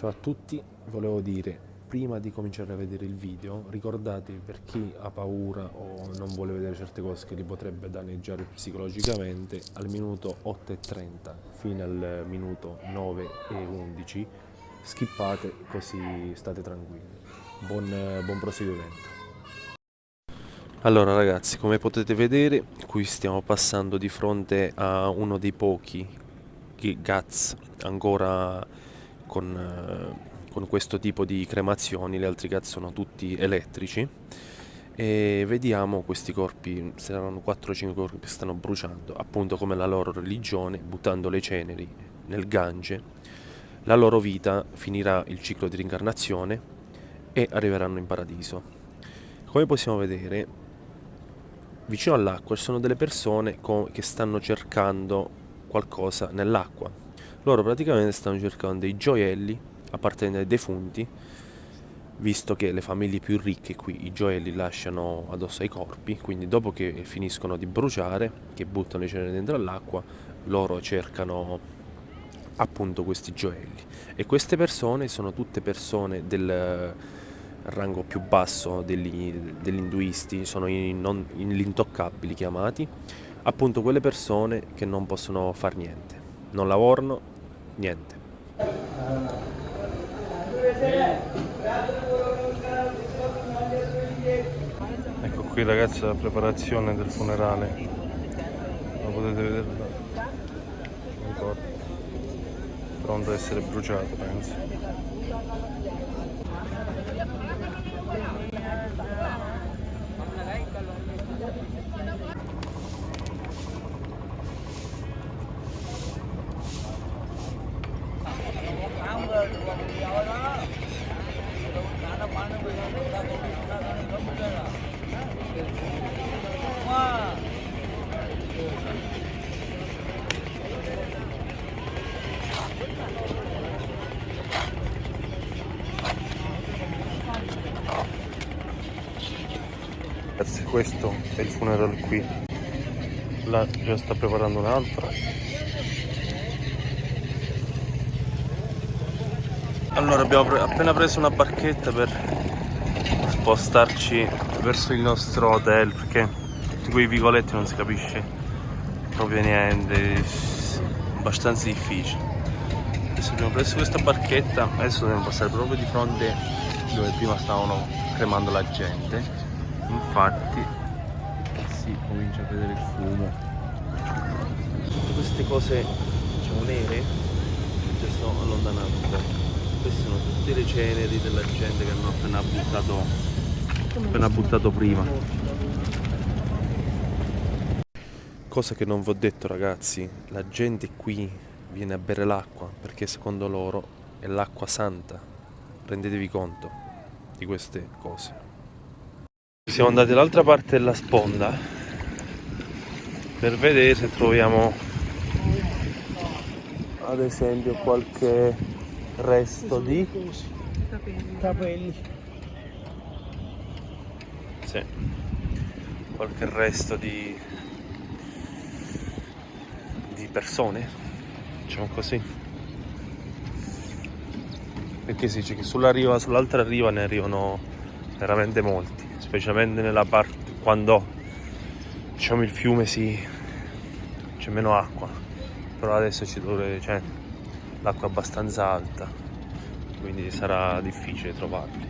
Ciao a tutti, volevo dire, prima di cominciare a vedere il video, ricordatevi per chi ha paura o non vuole vedere certe cose che li potrebbe danneggiare psicologicamente, al minuto 8.30 fino al minuto 9.11 skippate così state tranquilli. Buon, buon proseguimento. Allora ragazzi, come potete vedere, qui stiamo passando di fronte a uno dei pochi GATS ancora con, eh, con questo tipo di cremazioni, gli altri GATS sono tutti elettrici e vediamo questi corpi, saranno 4-5 corpi che stanno bruciando, appunto come la loro religione, buttando le ceneri nel Gange, la loro vita finirà il ciclo di rincarnazione e arriveranno in paradiso. Come possiamo vedere, vicino all'acqua ci sono delle persone che stanno cercando qualcosa nell'acqua. Loro praticamente stanno cercando dei gioielli appartenenti ai defunti, visto che le famiglie più ricche qui i gioielli lasciano addosso ai corpi, quindi dopo che finiscono di bruciare, che buttano le ceneri dentro all'acqua, loro cercano appunto questi gioielli. E queste persone sono tutte persone del rango più basso degli, degli induisti, sono i non, gli intoccabili chiamati, appunto quelle persone che non possono fare niente, non lavorano, niente. Ecco qui ragazzi la preparazione del funerale, lo potete vedere da pronto ad essere bruciato penso. Ragazzi questo è il funeral qui. Là già sta preparando un'altra. Allora abbiamo pre appena preso una barchetta per spostarci verso il nostro hotel perché in quei vicoletti non si capisce proprio niente è abbastanza difficile. Adesso abbiamo preso questa barchetta adesso dobbiamo passare proprio di fronte dove prima stavano cremando la gente infatti si comincia a vedere il fumo. Tutte queste cose diciamo nere si stanno allontanando. Queste sono tutte le ceneri della gente che hanno appena buttato appena buttato prima. Cosa che non vi ho detto ragazzi la gente qui viene a bere l'acqua perché secondo loro è l'acqua santa. Rendetevi conto di queste cose siamo andati dall'altra parte della sponda per vedere se troviamo ad esempio qualche resto di capelli. Sì. qualche resto di di persone diciamo così. Perché si dice che sulla riva sull'altra riva ne arrivano veramente molti specialmente nella parte quando diciamo il fiume si c'è meno acqua. Però adesso ci dovrebbe cioè, l'acqua è abbastanza alta quindi sarà difficile trovarli.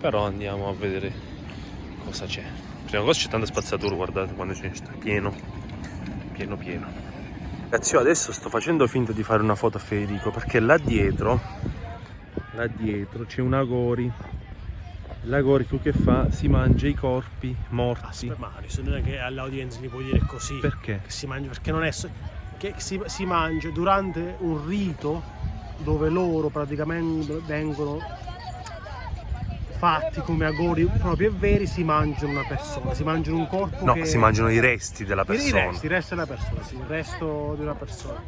Però andiamo a vedere cosa c'è. Prima cosa c'è tanta spazzatura guardate quando ne sta pieno pieno pieno. Ragazzi io adesso sto facendo finta di fare una foto a Federico perché là dietro là dietro c'è una gori l'agorico che fa? Si mangia i corpi morti. Aspetta, ma non è che all'audience gli puoi dire così. Perché? Che si mangia perché non è che si, si mangia durante un rito dove loro praticamente vengono fatti come agori propri e veri si mangiano una persona. Si mangiano un corpo no che... si mangiano i resti della persona. i resti, i resti della persona sì, il resto di una persona.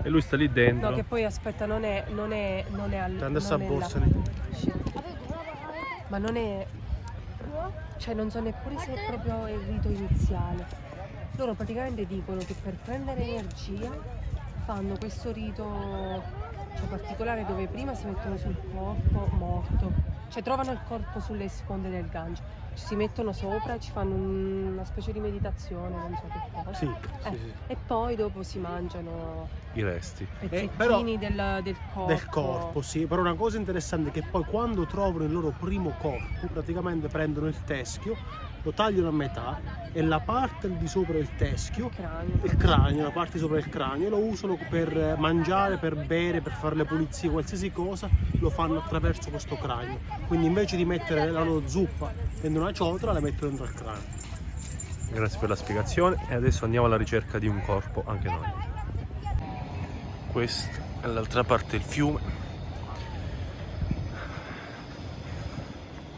E lui sta lì dentro. No che poi aspetta non è non è non è al Tanto sta borsa ma non è cioè non so neppure se è proprio il rito iniziale. Loro praticamente dicono che per prendere energia fanno questo rito cioè particolare dove prima si mettono sul corpo morto, cioè trovano il corpo sulle sponde del Gange, ci si mettono sopra e ci fanno un- una specie di meditazione, non so che cosa. Sì, Eh, sì, sì. E poi dopo si mangiano I resti. pezzettini però- del, del corpo. Del corpo, sì. Però una cosa interessante è che poi quando trovano il loro primo corpo, praticamente prendono il teschio, lo tagliano a metà e la parte di sopra del teschio Il cranio. il cranio, la parte sopra del cranio, lo usano per mangiare, per bere, per fare le pulizie, qualsiasi cosa, lo fanno attraverso questo cranio. Quindi invece di mettere la loro zuppa dentro una ciotola, la mettono dentro al cranio. Grazie per la spiegazione e adesso andiamo alla ricerca di un corpo anche noi. Questa è l'altra parte del fiume.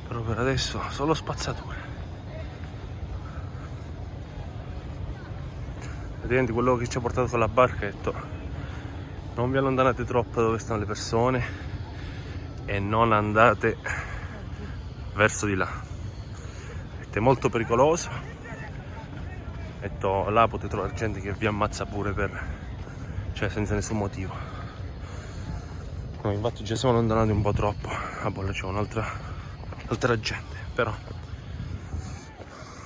Però per adesso solo spazzature. Praticamente quello che ci ha portato con la barca ha detto non vi allontanate troppo da dove stanno le persone e non andate verso di là. È molto pericoloso. Detto là potete trovare gente che vi ammazza pure per cioè senza nessun motivo. Noi infatti già siamo allontanati un po' troppo. A Bolla c'è un'altra altra gente però.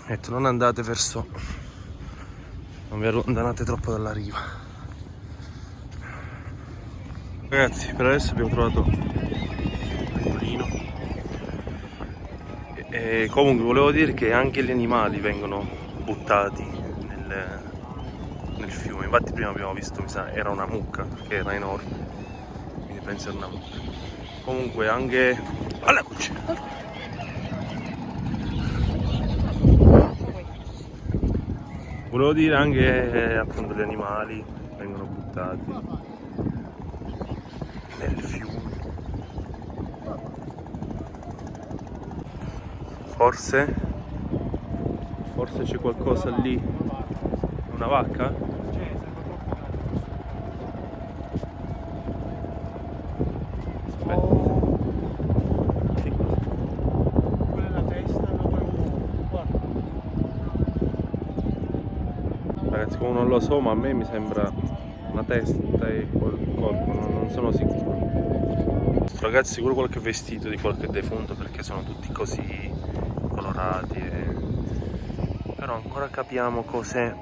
Detto non andate verso non vi allontanate troppo dalla riva. Ragazzi per adesso abbiamo trovato un mulino e comunque volevo dire che anche gli animali vengono buttati nel, nel fiume. Infatti prima abbiamo visto, mi sa, era una mucca che era enorme. Quindi penso era una mucca. Comunque anche. Alla cuccia! Volevo dire anche eh, appunto gli animali vengono buttati nel fiume. Forse Forse c'è qualcosa lì. Una vacca? Ragazzi, come non lo so, ma a me mi sembra una testa e quel corpo, non sono sicuro. Ragazzi, sicuro qualche vestito di qualche defunto perché sono tutti così colorati. e- Però ancora capiamo cos'è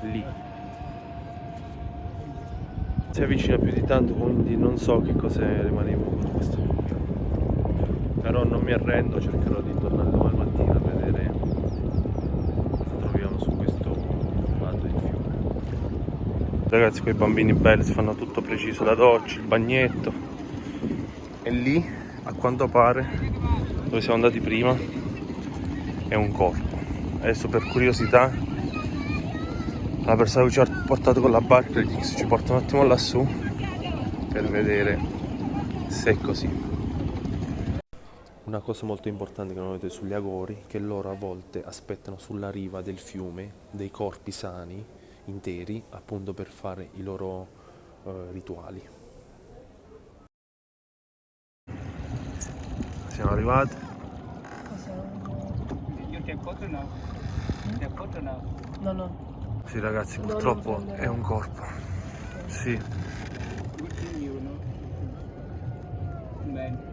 lì. Si avvicina più di tanto, quindi non so che cos'è rimanevo con questo. Però non mi arrendo, cercherò di tornare domani mattina a vedere cosa troviamo su questo lato del fiume. Ragazzi, quei bambini belli si fanno tutto preciso, la doccia, il bagnetto. E lì, a quanto pare, dove siamo andati prima, è un corpo. Adesso per curiosità, la persona che ci ha portato con la barca ci porta un attimo lassù per vedere se è così. Una cosa molto importante che non vedete sugli agori che loro a volte aspettano sulla riva del fiume dei corpi sani, interi, appunto per fare i loro eh, rituali. Siamo arrivati. No, no. Sì ragazzi, purtroppo è un corpo. Sì. Good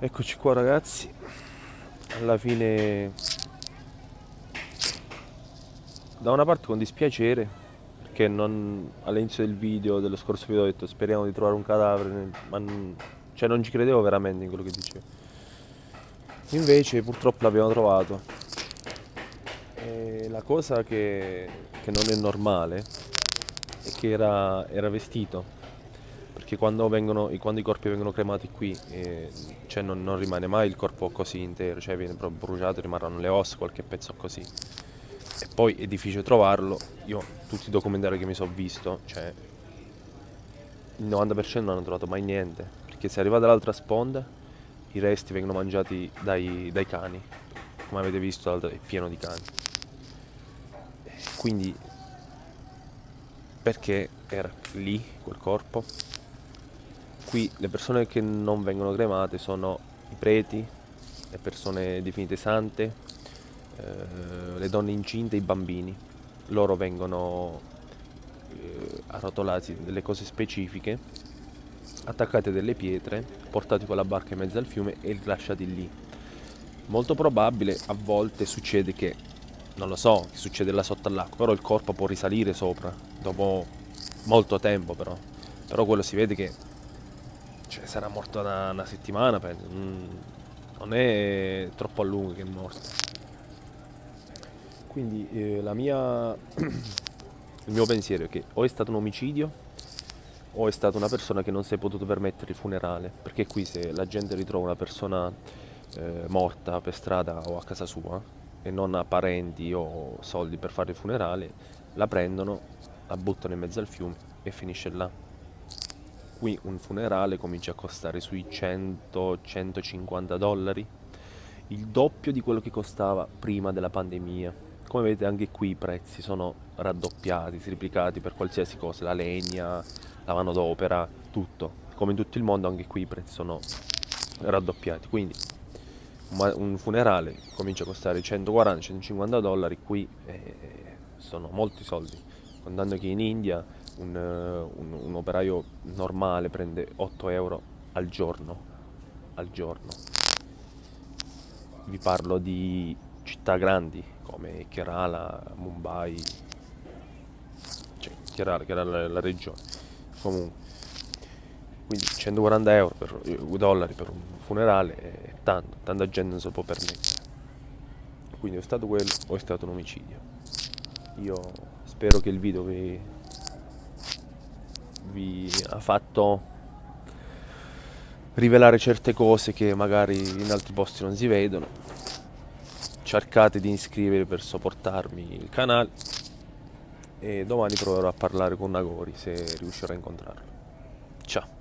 Eccoci qua ragazzi, alla fine da una parte con dispiacere perché all'inizio del video, dello scorso video ho detto speriamo di trovare un cadavere, ma non, cioè non ci credevo veramente in quello che dicevo. Invece purtroppo l'abbiamo trovato. E la cosa che, che non è normale è che era, era vestito perché quando, vengono, quando i corpi vengono cremati qui eh, cioè non, non rimane mai il corpo così intero, cioè viene proprio bruciato, rimarranno le ossa, qualche pezzo così. E poi è difficile trovarlo. Io tutti i documentari che mi sono visto, cioè il 90% non hanno trovato mai niente, perché se arriva dall'altra sponda i resti vengono mangiati dai, dai cani, come avete visto è pieno di cani. Quindi perché era lì quel corpo? Qui le persone che non vengono cremate sono i preti, le persone definite sante, eh, le donne incinte i bambini. Loro vengono eh, arrotolati delle cose specifiche, attaccate delle pietre, portati con la barca in mezzo al fiume e rilasciati lì. Molto probabile, a volte succede che, non lo so, che succede là sotto all'acqua, però il corpo può risalire sopra, dopo molto tempo però. Però quello si vede che cioè, sarà morto una, una settimana, penso. Mm, non è troppo a lungo che è morto. Quindi eh, la mia, il mio pensiero è che o è stato un omicidio o è stata una persona che non si è potuto permettere il funerale, perché qui se la gente ritrova una persona eh, morta per strada o a casa sua e non ha parenti o soldi per fare il funerale, la prendono, la buttano in mezzo al fiume e finisce là. Qui un funerale comincia a costare sui 100-150 dollari, il doppio di quello che costava prima della pandemia. Come vedete anche qui i prezzi sono raddoppiati, triplicati per qualsiasi cosa, la legna, la manodopera, tutto. Come in tutto il mondo anche qui i prezzi sono raddoppiati. Quindi un funerale comincia a costare 140-150 dollari, qui eh, sono molti soldi. Contando che in India un, un, un, operaio normale prende 8 euro al giorno. Al giorno. Vi parlo di città grandi come Kerala, Mumbai, cioè Kerala, Kerala è la regione. Comunque, quindi 140 euro per, eh, dollari per un funerale è tanto, tanta gente non si può permettere. Quindi è stato quello o è stato un omicidio. Io spero che il video vi, vi ha fatto rivelare certe cose che magari in altri posti non si vedono. Cercate di iscrivervi per sopportarmi il canale e domani proverò a parlare con Nagori se riuscirò a incontrarlo. Ciao!